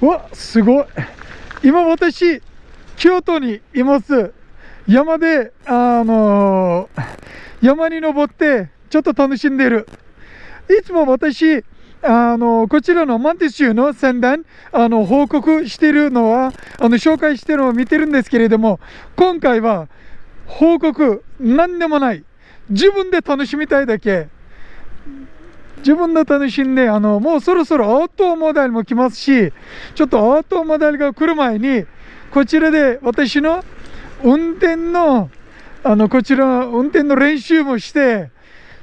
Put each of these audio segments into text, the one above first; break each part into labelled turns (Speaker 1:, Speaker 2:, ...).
Speaker 1: うわすごい。今私京都にいます。山であのー、山に登ってちょっと楽しんでる。いつも私あのこちらのマンティス州の宣伝あの報告してるのはあの紹介してるのを見てるんですけれども今回は報告何でもない。自分で楽しみたいだけ。自分で楽しんであのもうそろそろオートモデルも来ますしちょっとオートモデルが来る前にこちらで私の運転のあのこちら運転の練習もして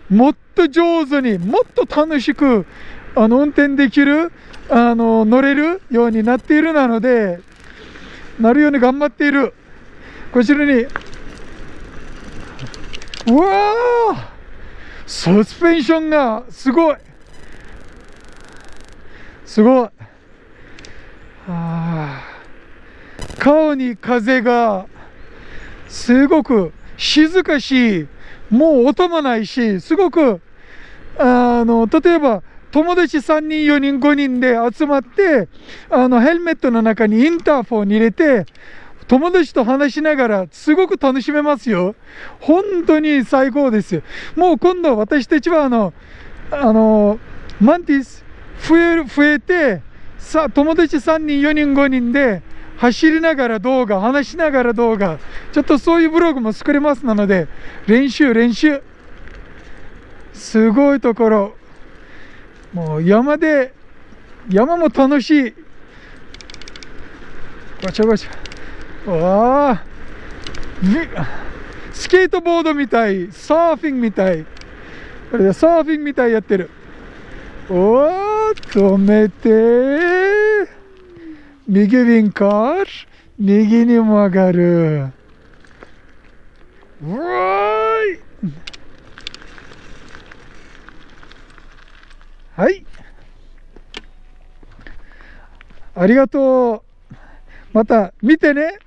Speaker 1: もっと上手にもっと楽しくあの運転できるあの乗れるようになっているなのでなるように頑張っている。こちらにうわサスペンションがすごい。すごい。あ顔に風がすごく静かしもう音もないしすごくあの例えば友達3人4人5人で集まってあのヘルメットの中にインターフォンに入れて友達と話しながらすごく楽しめますよ。本当に最高ですよ。もう今度私たちはあの、あの、マンティス増える、増えて、さ、友達3人、4人、5人で走りながら動画、話しながら動画、ちょっとそういうブログも作れますなので、練習、練習。すごいところ。もう山で、山も楽しい。ごちゃごちゃ。わあスケートボードみたい。サーフィンみたい。これでサーフィンみたいやってる。おお止めて右ウィンカー右に曲がる。うわーい。はい。ありがとう。また見てね。